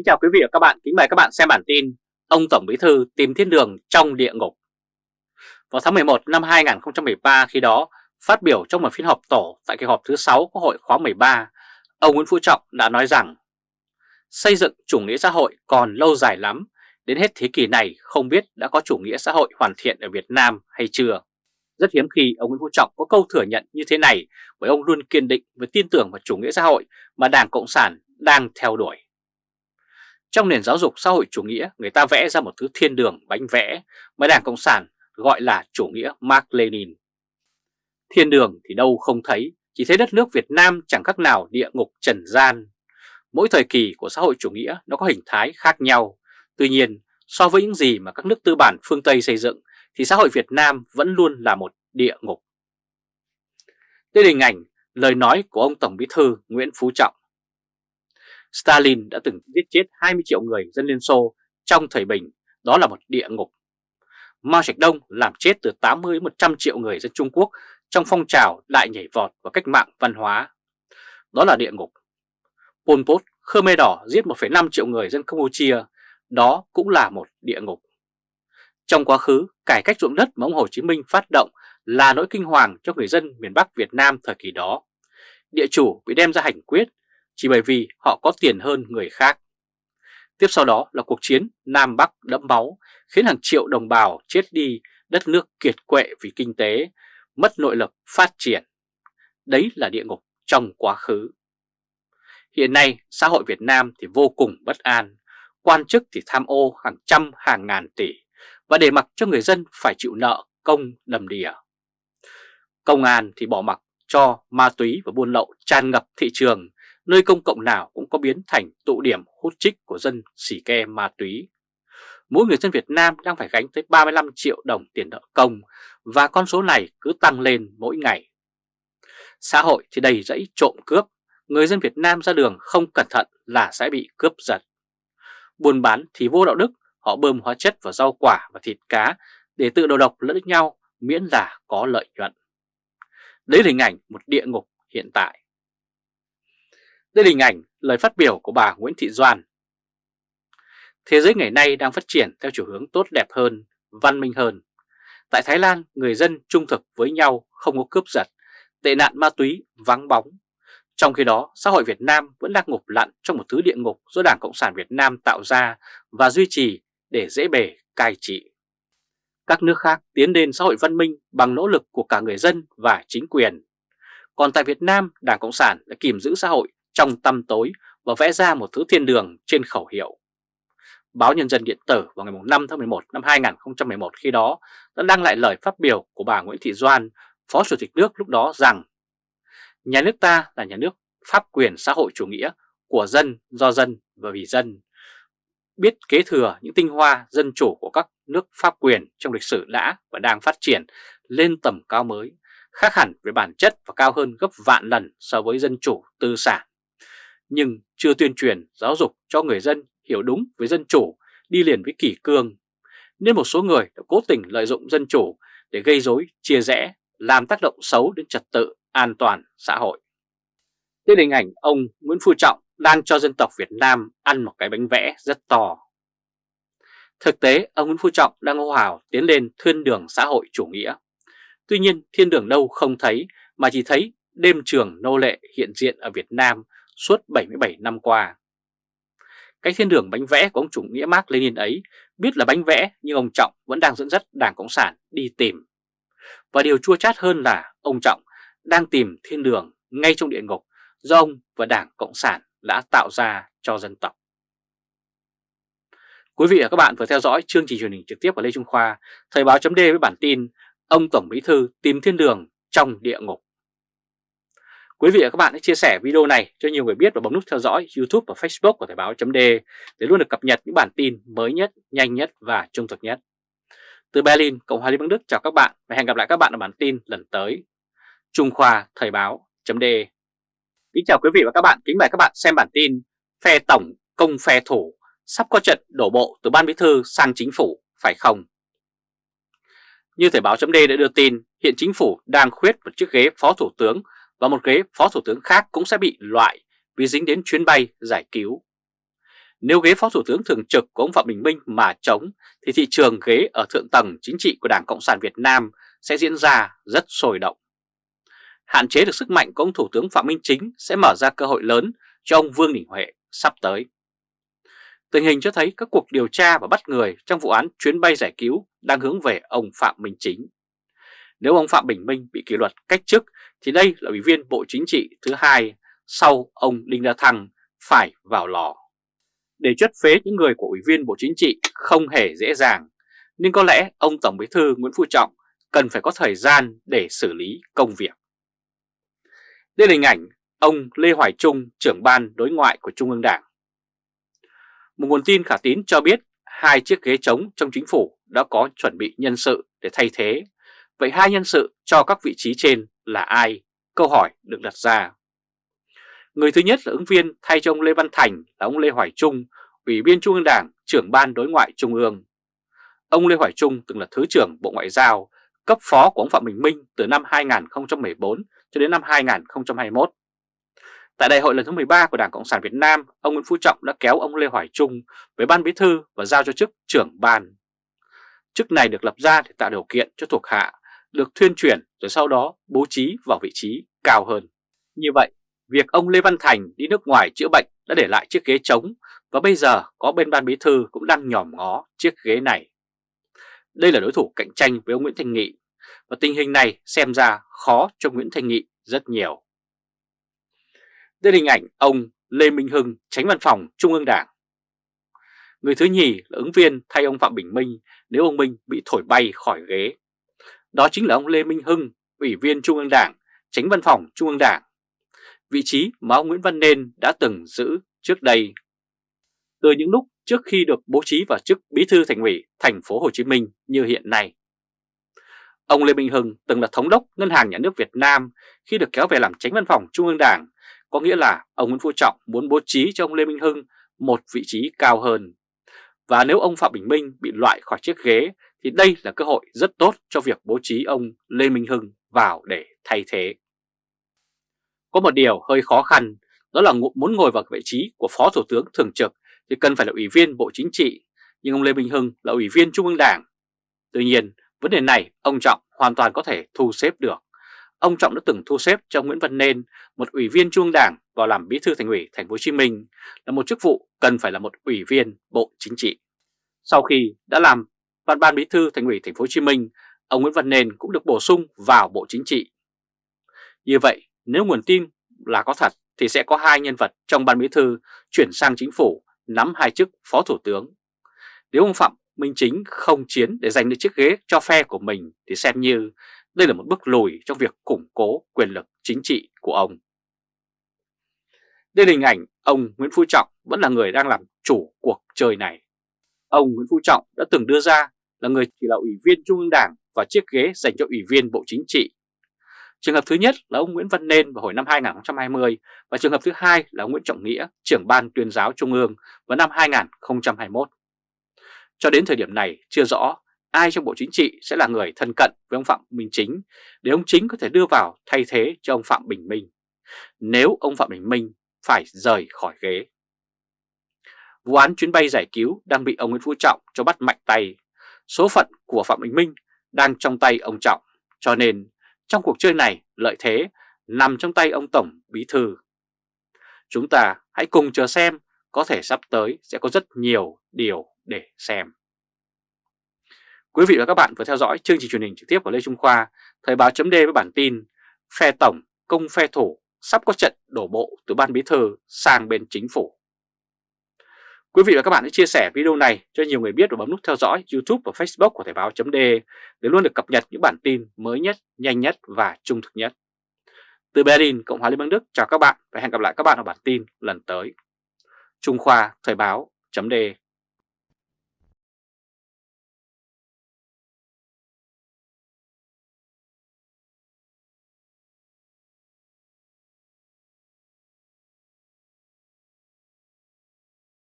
Kính chào quý vị và các bạn, kính mời các bạn xem bản tin Ông Tổng Bí Thư tìm thiên đường trong địa ngục Vào tháng 11 năm 2013 khi đó, phát biểu trong một phiên họp tổ tại kỳ họp thứ 6 Quốc hội khóa 13, ông Nguyễn Phú Trọng đã nói rằng Xây dựng chủ nghĩa xã hội còn lâu dài lắm, đến hết thế kỷ này không biết đã có chủ nghĩa xã hội hoàn thiện ở Việt Nam hay chưa. Rất hiếm khi ông Nguyễn Phú Trọng có câu thừa nhận như thế này bởi ông luôn kiên định và tin tưởng vào chủ nghĩa xã hội mà Đảng Cộng sản đang theo đuổi. Trong nền giáo dục xã hội chủ nghĩa, người ta vẽ ra một thứ thiên đường bánh vẽ mà Đảng Cộng sản gọi là chủ nghĩa Mark Lenin. Thiên đường thì đâu không thấy, chỉ thấy đất nước Việt Nam chẳng khác nào địa ngục trần gian. Mỗi thời kỳ của xã hội chủ nghĩa nó có hình thái khác nhau. Tuy nhiên, so với những gì mà các nước tư bản phương Tây xây dựng, thì xã hội Việt Nam vẫn luôn là một địa ngục. Đây là hình ảnh, lời nói của ông Tổng Bí Thư Nguyễn Phú Trọng. Stalin đã từng giết chết 20 triệu người dân Liên Xô trong thời bình, đó là một địa ngục. Mao Trạch Đông làm chết từ 80 đến 100 triệu người dân Trung Quốc trong phong trào đại nhảy vọt và cách mạng văn hóa. Đó là địa ngục. Pol Pot, Khmer Đỏ giết 1,5 triệu người dân Campuchia, đó cũng là một địa ngục. Trong quá khứ, cải cách ruộng đất mà ông Hồ Chí Minh phát động là nỗi kinh hoàng cho người dân miền Bắc Việt Nam thời kỳ đó. Địa chủ bị đem ra hành quyết chỉ bởi vì họ có tiền hơn người khác. Tiếp sau đó là cuộc chiến Nam Bắc đẫm máu khiến hàng triệu đồng bào chết đi, đất nước kiệt quệ vì kinh tế, mất nội lực phát triển. Đấy là địa ngục trong quá khứ. Hiện nay xã hội Việt Nam thì vô cùng bất an, quan chức thì tham ô hàng trăm hàng ngàn tỷ và để mặc cho người dân phải chịu nợ công đầm đìa. Công an thì bỏ mặc cho ma túy và buôn lậu tràn ngập thị trường nơi công cộng nào cũng có biến thành tụ điểm hút trích của dân xỉ ke ma túy. Mỗi người dân Việt Nam đang phải gánh tới 35 triệu đồng tiền nợ công và con số này cứ tăng lên mỗi ngày. Xã hội thì đầy rẫy trộm cướp, người dân Việt Nam ra đường không cẩn thận là sẽ bị cướp giật. Buôn bán thì vô đạo đức, họ bơm hóa chất vào rau quả và thịt cá để tự đầu độc lẫn nhau miễn là có lợi nhuận. Đấy là hình ảnh một địa ngục hiện tại. Đây là hình ảnh lời phát biểu của bà Nguyễn Thị Doan. Thế giới ngày nay đang phát triển theo chiều hướng tốt đẹp hơn, văn minh hơn. Tại Thái Lan, người dân trung thực với nhau không có cướp giật, tệ nạn ma túy vắng bóng. Trong khi đó, xã hội Việt Nam vẫn đang ngục lặn trong một thứ địa ngục do Đảng Cộng sản Việt Nam tạo ra và duy trì để dễ bề cai trị. Các nước khác tiến đến xã hội văn minh bằng nỗ lực của cả người dân và chính quyền. Còn tại Việt Nam, Đảng Cộng sản đã kìm giữ xã hội trong tăm tối và vẽ ra một thứ thiên đường trên khẩu hiệu. Báo Nhân dân Điện tử vào ngày 5 tháng 11 năm 2011 khi đó đã đăng lại lời phát biểu của bà Nguyễn Thị Doan, Phó Chủ tịch nước lúc đó rằng Nhà nước ta là nhà nước pháp quyền xã hội chủ nghĩa của dân, do dân và vì dân, biết kế thừa những tinh hoa dân chủ của các nước pháp quyền trong lịch sử đã và đang phát triển lên tầm cao mới, khác hẳn về bản chất và cao hơn gấp vạn lần so với dân chủ tư sản nhưng chưa tuyên truyền giáo dục cho người dân hiểu đúng với dân chủ đi liền với kỷ cương, nên một số người đã cố tình lợi dụng dân chủ để gây rối, chia rẽ, làm tác động xấu đến trật tự, an toàn xã hội. Đây là hình ảnh ông Nguyễn Phú Trọng đang cho dân tộc Việt Nam ăn một cái bánh vẽ rất to. Thực tế, ông Nguyễn Phú Trọng đang hô hào tiến lên thiên đường xã hội chủ nghĩa. Tuy nhiên, thiên đường đâu không thấy mà chỉ thấy đêm trường nô lệ hiện diện ở Việt Nam suốt 77 năm qua. Cái thiên đường bánh vẽ của ông chủ nghĩa Mark Lenin ấy biết là bánh vẽ nhưng ông Trọng vẫn đang dẫn dắt Đảng Cộng sản đi tìm. Và điều chua chát hơn là ông Trọng đang tìm thiên đường ngay trong địa ngục do ông và Đảng Cộng sản đã tạo ra cho dân tộc. Quý vị và các bạn vừa theo dõi chương trình truyền hình trực tiếp của Lê Trung Khoa, Thời báo chấm với bản tin Ông Tổng Bí Thư tìm thiên đường trong địa ngục. Quý vị và các bạn hãy chia sẻ video này cho nhiều người biết và bấm nút theo dõi YouTube và Facebook của Thời báo .d để luôn được cập nhật những bản tin mới nhất, nhanh nhất và trung thực nhất. Từ Berlin, Cộng hòa Liên bang Đức chào các bạn và hẹn gặp lại các bạn ở bản tin lần tới. Trung Khoa Thời báo .d Kính chào quý vị và các bạn, kính mời các bạn xem bản tin Phe Tổng công phe thủ sắp có trận đổ bộ từ Ban Bí Thư sang Chính phủ, phải không? Như Thời báo .d đã đưa tin, hiện Chính phủ đang khuyết một chiếc ghế Phó Thủ tướng và một ghế phó thủ tướng khác cũng sẽ bị loại vì dính đến chuyến bay giải cứu. Nếu ghế Phó Thủ tướng Thường trực của ông Phạm Bình Minh mà trống, thì thị trường ghế ở thượng tầng chính trị của Đảng Cộng sản Việt Nam sẽ diễn ra rất sôi động. Hạn chế được sức mạnh của ông Thủ tướng Phạm Minh Chính sẽ mở ra cơ hội lớn cho ông Vương Đình Huệ sắp tới. Tình hình cho thấy các cuộc điều tra và bắt người trong vụ án chuyến bay giải cứu đang hướng về ông Phạm Minh Chính. Nếu ông Phạm Bình Minh bị kỷ luật cách chức thì đây là ủy viên Bộ Chính trị thứ hai sau ông Đinh La Thăng phải vào lò. Để chất phế những người của ủy viên Bộ Chính trị không hề dễ dàng, nhưng có lẽ ông Tổng Bí thư Nguyễn Phú Trọng cần phải có thời gian để xử lý công việc. Đây là hình ảnh ông Lê Hoài Trung, trưởng ban đối ngoại của Trung ương Đảng. Một nguồn tin khả tín cho biết hai chiếc ghế trống trong chính phủ đã có chuẩn bị nhân sự để thay thế. Vậy hai nhân sự cho các vị trí trên là ai? Câu hỏi được đặt ra. Người thứ nhất là ứng viên thay cho ông Lê Văn Thành là ông Lê Hoài Trung, Ủy viên Trung ương Đảng, trưởng ban đối ngoại Trung ương. Ông Lê Hoài Trung từng là Thứ trưởng Bộ Ngoại giao, cấp phó của ông Phạm Bình Minh từ năm 2014 cho đến năm 2021. Tại đại hội lần thứ 13 của Đảng Cộng sản Việt Nam, ông Nguyễn Phú Trọng đã kéo ông Lê Hoài Trung với ban bí thư và giao cho chức trưởng ban. Chức này được lập ra để tạo điều kiện cho thuộc hạ được thuyên chuyển rồi sau đó bố trí vào vị trí cao hơn. Như vậy, việc ông Lê Văn Thành đi nước ngoài chữa bệnh đã để lại chiếc ghế trống và bây giờ có bên ban bí thư cũng đang nhòm ngó chiếc ghế này. Đây là đối thủ cạnh tranh với ông Nguyễn Thành Nghị và tình hình này xem ra khó cho Nguyễn Thành Nghị rất nhiều. Đây là hình ảnh ông Lê Minh Hưng, tránh văn phòng Trung ương Đảng. Người thứ nhì là ứng viên thay ông Phạm Bình Minh nếu ông Minh bị thổi bay khỏi ghế. Đó chính là ông Lê Minh Hưng, Ủy viên Trung ương Đảng, tránh văn phòng Trung ương Đảng. Vị trí mà ông Nguyễn Văn Nên đã từng giữ trước đây. Từ những lúc trước khi được bố trí vào chức Bí thư Thành ủy thành phố Hồ Chí Minh như hiện nay. Ông Lê Minh Hưng từng là thống đốc Ngân hàng Nhà nước Việt Nam khi được kéo về làm tránh văn phòng Trung ương Đảng, có nghĩa là ông Nguyễn Phú Trọng muốn bố trí cho ông Lê Minh Hưng một vị trí cao hơn. Và nếu ông Phạm Bình Minh bị loại khỏi chiếc ghế thì đây là cơ hội rất tốt cho việc bố trí ông Lê Minh Hưng vào để thay thế. Có một điều hơi khó khăn, đó là muốn ngồi vào vị trí của Phó Thủ tướng Thường trực thì cần phải là Ủy viên Bộ Chính trị, nhưng ông Lê Minh Hưng là Ủy viên Trung ương Đảng. Tuy nhiên, vấn đề này ông Trọng hoàn toàn có thể thu xếp được. Ông Trọng đã từng thu xếp cho Nguyễn Văn Nên, một ủy viên Trung ương Đảng vào làm Bí thư Thành ủy Thành phố Hồ Chí Minh, là một chức vụ cần phải là một ủy viên Bộ Chính trị. Sau khi đã làm Ban ban Bí thư Thành ủy Thành phố Hồ Chí Minh, ông Nguyễn Văn Nên cũng được bổ sung vào Bộ Chính trị. Như vậy, nếu nguồn tin là có thật thì sẽ có hai nhân vật trong ban bí thư chuyển sang chính phủ nắm hai chức phó thủ tướng. Nếu ông Phạm Minh Chính không chiến để giành được chiếc ghế cho phe của mình thì xem như đây là một bước lùi trong việc củng cố quyền lực chính trị của ông. Đây là hình ảnh ông Nguyễn Phú Trọng vẫn là người đang làm chủ cuộc chơi này. Ông Nguyễn Phú Trọng đã từng đưa ra là người chỉ là ủy viên Trung ương Đảng và chiếc ghế dành cho ủy viên Bộ Chính trị. Trường hợp thứ nhất là ông Nguyễn Văn Nên vào hồi năm 2020 và trường hợp thứ hai là ông Nguyễn Trọng Nghĩa, trưởng ban tuyên giáo Trung ương vào năm 2021. Cho đến thời điểm này chưa rõ ai trong Bộ Chính trị sẽ là người thân cận với ông Phạm Minh Chính để ông Chính có thể đưa vào thay thế cho ông Phạm Bình Minh nếu ông Phạm Bình Minh phải rời khỏi ghế. Vụ án chuyến bay giải cứu đang bị ông Nguyễn Phú Trọng cho bắt mạnh tay. Số phận của Phạm Bình Minh đang trong tay ông Trọng, cho nên trong cuộc chơi này lợi thế nằm trong tay ông Tổng Bí Thư. Chúng ta hãy cùng chờ xem có thể sắp tới sẽ có rất nhiều điều để xem. Quý vị và các bạn vừa theo dõi chương trình truyền hình trực tiếp của Lê Trung Khoa, Thời báo chấm với bản tin Phe Tổng, công phe thủ sắp có trận đổ bộ từ Ban Bí Thư sang bên chính phủ. Quý vị và các bạn hãy chia sẻ video này cho nhiều người biết và bấm nút theo dõi YouTube và Facebook của Thời báo .de để luôn được cập nhật những bản tin mới nhất, nhanh nhất và trung thực nhất. Từ Berlin, Cộng hòa Liên bang Đức chào các bạn và hẹn gặp lại các bạn ở bản tin lần tới. Trung Khoa Thời báo .de.